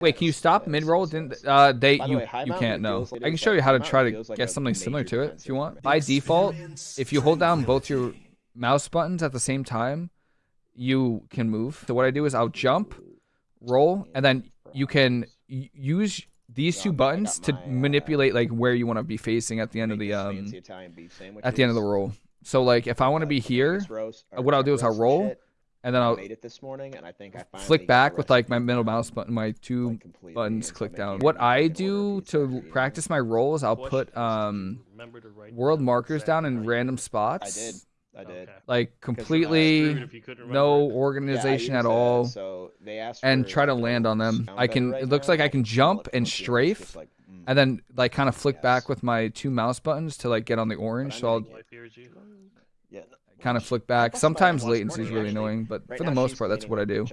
Wait, can you stop mid roll? Didn't uh they the you way, you can't no. like I can show you how to try to like get something similar to it if you want. By default, if you hold down both your mouse buttons at the same time, you can move. So what I do is I'll jump, roll, and then you can use these two Yeah, I got buttons to uh, manipulate like where you want to be facing at the end of the um fancy Italian beef sandwich at the end of the roll. So like if I want to be here, Vegas roast- or what I'll do is I'll roll. And then I I'll made it this morning, and I think I finally flick back with like my middle mouse button, my two like, buttons click down. What I do to practice my rolls, I'll put is, do you um remember to write world markers down in random spots. I did. I did. Like completely if you couldn't no remember it. Yeah, organization at used, all. so they asked and try to land on them. I can. right It looks now, like I can jump and strafe, like, mm. and then like kind of flick back with my two mouse buttons to like get on the orange. So I'll gonna Life hears you. Yeah, no, kind of flick back. Sometimes latency is really annoying, but for the most part, that's what I do.